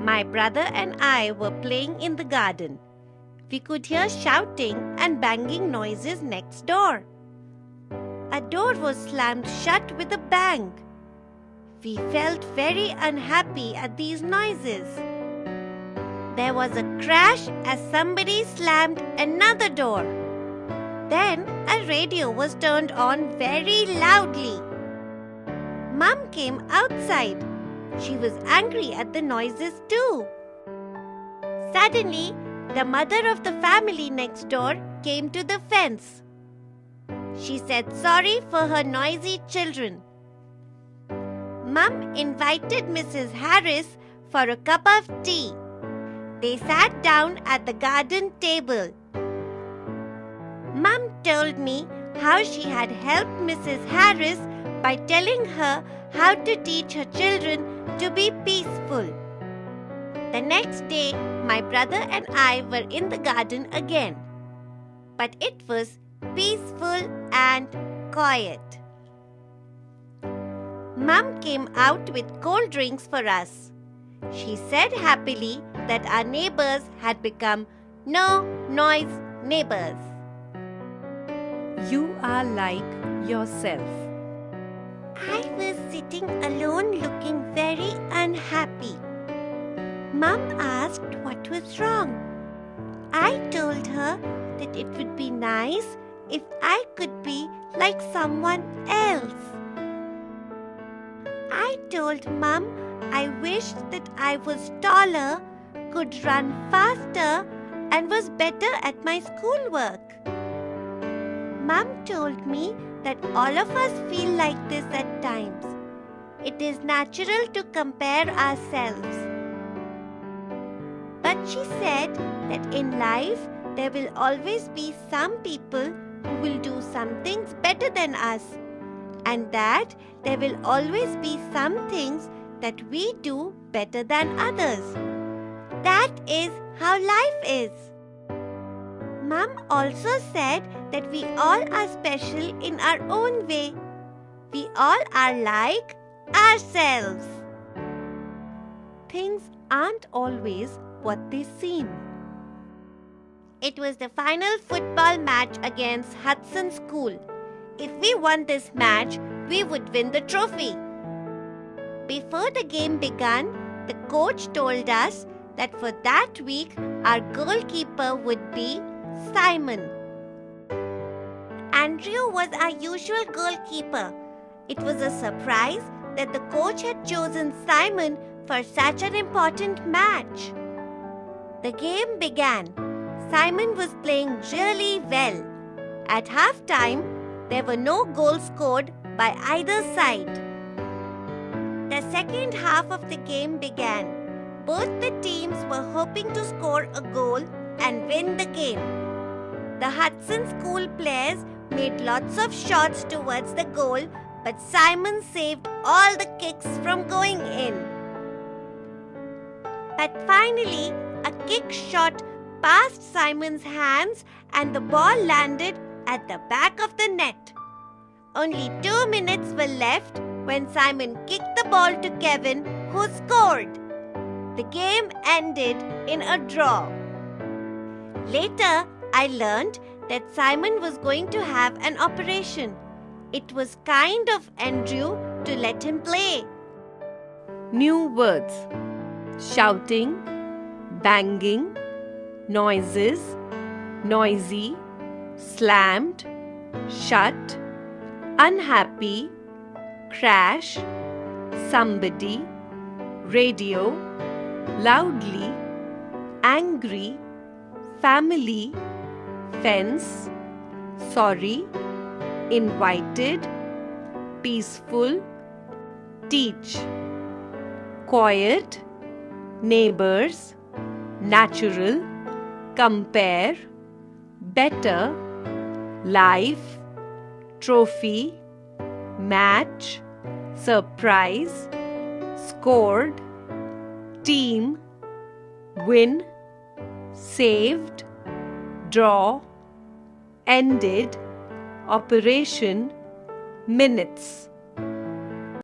My brother and I were playing in the garden. We could hear shouting and banging noises next door. A door was slammed shut with a bang. We felt very unhappy at these noises. There was a crash as somebody slammed another door. Then a radio was turned on very loudly. Mum came outside. She was angry at the noises too. Suddenly, the mother of the family next door came to the fence. She said sorry for her noisy children. Mum invited Mrs. Harris for a cup of tea. They sat down at the garden table. Mum told me how she had helped Mrs. Harris by telling her how to teach her children to be peaceful. The next day, my brother and I were in the garden again. But it was peaceful and quiet. Mum came out with cold drinks for us. She said happily that our neighbors had become no noise neighbors. You are like yourself. I was sitting alone looking very unhappy. Mum asked what was wrong. I told her that it would be nice if I could be like someone else. I told Mum I wished that I was taller, could run faster, and was better at my schoolwork. Mum told me that all of us feel like this at times. It is natural to compare ourselves. But she said that in life there will always be some people who will do some things better than us, and that there will always be some things that we do better than others. That is how life is. Mum also said that we all are special in our own way. We all are like ourselves. Things aren't always what they seem. It was the final football match against Hudson School. If we won this match, we would win the trophy. Before the game began, the coach told us that for that week our goalkeeper would be Simon. Andrew was our usual goalkeeper. It was a surprise that the coach had chosen Simon for such an important match. The game began. Simon was playing really well. At halftime, there were no goals scored by either side. The second half of the game began. Both the teams were hoping to score a goal and win the game. The Hudson School players made lots of shots towards the goal, but Simon saved all the kicks from going in. But finally, a kick shot passed Simon's hands and the ball landed at the back of the net. Only two minutes were left when Simon kicked the ball to Kevin, who scored. The game ended in a draw. Later, I learned that Simon was going to have an operation. It was kind of Andrew to let him play. New words shouting, banging, noises, noisy, slammed, shut, unhappy, crash, somebody, radio, loudly, angry, family, fence, sorry, invited, peaceful, teach, quiet, neighbors, natural, compare, better, life, trophy, match, surprise, scored, team, win, saved, draw, ended, operation, minutes.